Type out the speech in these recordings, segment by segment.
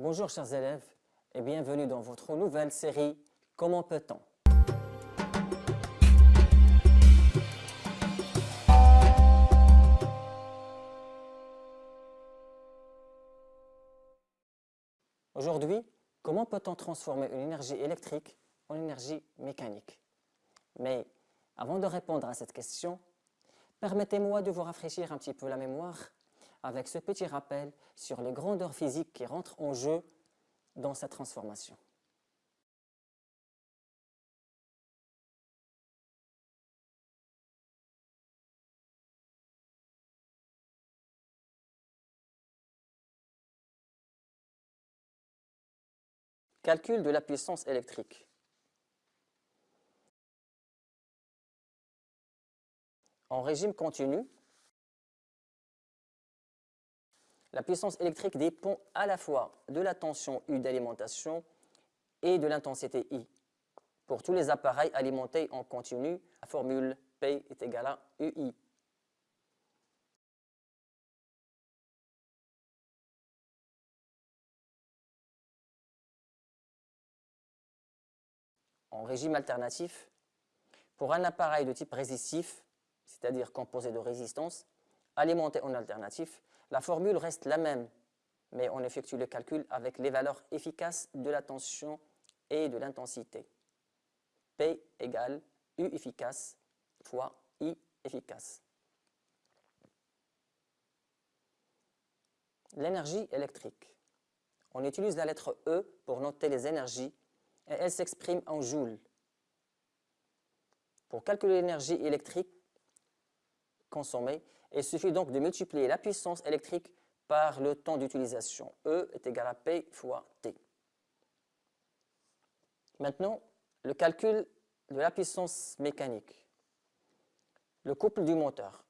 Bonjour chers élèves et bienvenue dans votre nouvelle série Comment peut-on? Aujourd'hui, comment peut-on transformer une énergie électrique en énergie mécanique? Mais avant de répondre à cette question, permettez-moi de vous rafraîchir un petit peu la mémoire avec ce petit rappel sur les grandeurs physiques qui rentrent en jeu dans cette transformation. Calcul de la puissance électrique. En régime continu, la puissance électrique dépend à la fois de la tension U d'alimentation et de l'intensité I. Pour tous les appareils alimentés en continu, la formule P est égale à UI. En régime alternatif, pour un appareil de type résistif, c'est-à-dire composé de résistance, alimenté en alternatif, la formule reste la même, mais on effectue le calcul avec les valeurs efficaces de la tension et de l'intensité. P égale U efficace fois I efficace. L'énergie électrique. On utilise la lettre E pour noter les énergies et elle s'exprime en joules. Pour calculer l'énergie électrique consommée, il suffit donc de multiplier la puissance électrique par le temps d'utilisation. E est égal à P fois T. Maintenant, le calcul de la puissance mécanique. Le couple du moteur.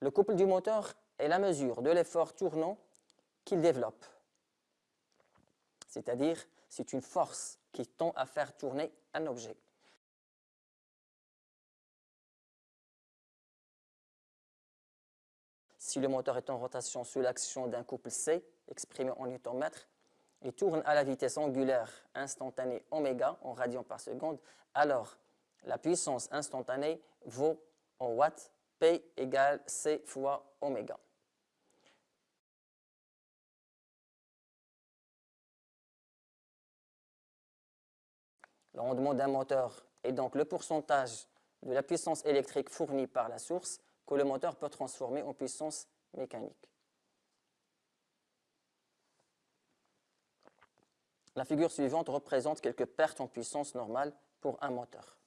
Le couple du moteur est la mesure de l'effort tournant qu'il développe. C'est-à-dire, c'est une force qui tend à faire tourner un objet. Si le moteur est en rotation sous l'action d'un couple C, exprimé en Nm, il tourne à la vitesse angulaire instantanée oméga en radians par seconde, alors la puissance instantanée vaut en watts P égale C fois oméga. Le rendement d'un moteur est donc le pourcentage de la puissance électrique fournie par la source que le moteur peut transformer en puissance mécanique. La figure suivante représente quelques pertes en puissance normale pour un moteur.